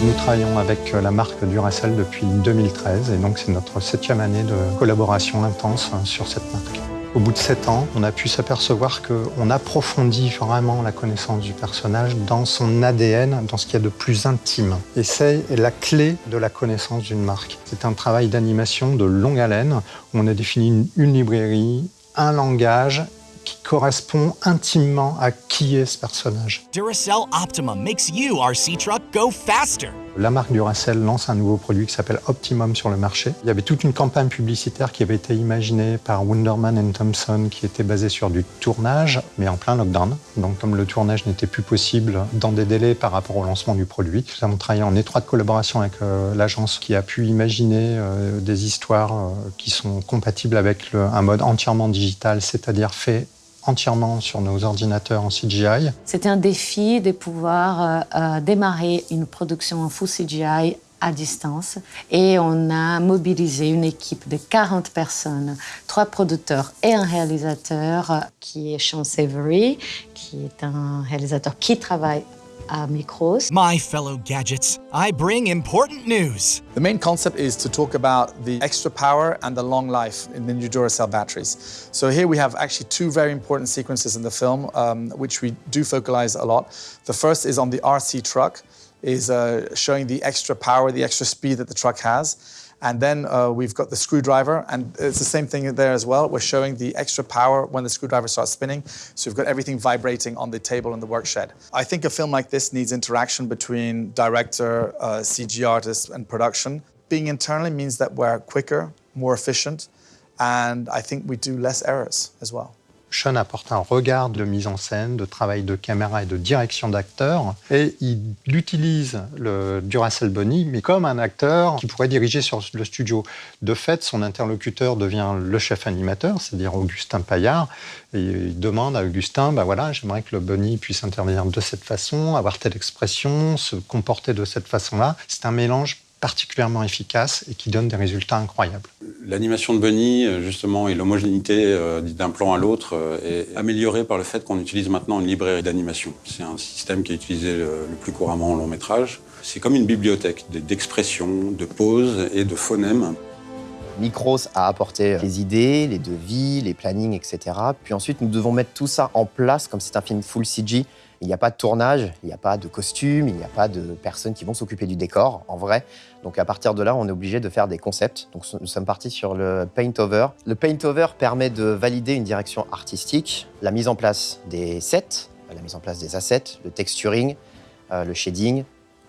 Nous travaillons avec la marque Duracell depuis 2013 et donc c'est notre septième année de collaboration intense sur cette marque. Au bout de sept ans, on a pu s'apercevoir qu'on approfondit vraiment la connaissance du personnage dans son ADN, dans ce qu'il y a de plus intime. Et c'est la clé de la connaissance d'une marque. C'est un travail d'animation de longue haleine où on a défini une, librairie, un langage correspond intimement à qui est ce personnage. Duracell Optimum makes you RC truck go faster. La marque Duracell lance un nouveau produit qui s'appelle Optimum sur le marché. Il y avait toute une campagne publicitaire qui avait été imaginée par Wunderman Thompson qui était basée sur du tournage, mais en plein lockdown. Donc comme le tournage n'était plus possible dans des délais par rapport au lancement du produit, nous avons travaillé en étroite collaboration avec euh, l'agence qui a pu imaginer euh, des histoires euh, qui sont compatibles avec le, un mode entièrement digital, c'est-à-dire fait entièrement sur nos ordinateurs en CGI. C'était un défi de pouvoir euh, euh, démarrer une production en full CGI à distance et on a mobilisé une équipe de 40 personnes, trois producteurs et un réalisateur euh, qui est Sean Savory, qui est un réalisateur qui travaille à Micros. My fellow gadgets, I bring important news. The main concept is to talk about the extra power and the long life in the new Duracell batteries. So here we have actually two very important sequences in the film, um, which we do focalize a lot. The first is on the RC truck, is uh, showing the extra power, the extra speed that the truck has. And then uh, we've got the screwdriver, and it's the same thing there as well. We're showing the extra power when the screwdriver starts spinning. So we've got everything vibrating on the table in the work shed. I think a film like this needs interaction between director, uh, CG artist, and production. Being internally means that we're quicker, more efficient, and I think we do less errors as well. Sean apporte un regard de mise en scène, de travail de caméra et de direction d'acteur. Et il utilise le Duracell Bunny, mais comme un acteur qui pourrait diriger sur le studio. De fait, son interlocuteur devient le chef animateur, c'est-à-dire Augustin Paillard. Et il demande à Augustin, bah voilà, j'aimerais que le Bunny puisse intervenir de cette façon, avoir telle expression, se comporter de cette façon-là. C'est un mélange particulièrement efficace et qui donne des résultats incroyables. L'animation de Bunny, justement, et l'homogénéité euh, d'un plan à l'autre euh, est améliorée par le fait qu'on utilise maintenant une librairie d'animation. C'est un système qui est utilisé le, plus couramment en long métrage. C'est comme une bibliothèque d'expressions, de poses et de phonèmes. Micros a apporté les idées, les devis, les plannings, etc. Puis ensuite, nous devons mettre tout ça en place, comme c'est un film full CG, il n'y a pas de tournage, il n'y a pas de costume, il n'y a pas de personnes qui vont s'occuper du décor, en vrai. Donc à partir de là, on est obligé de faire des concepts. Donc nous sommes partis sur le paint over. Le paint over permet de valider une direction artistique, la mise en place des sets, la mise en place des assets, le texturing, euh, le shading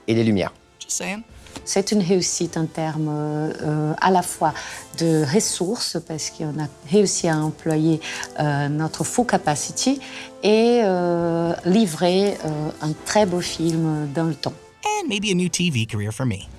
et les lumières. Just saying. C'est une réussite en termes euh, à la fois de ressources, parce qu'on a réussi à employer euh, notre full capacity et euh, livrer un très beau film dans le temps. And maybe a new TV career for me.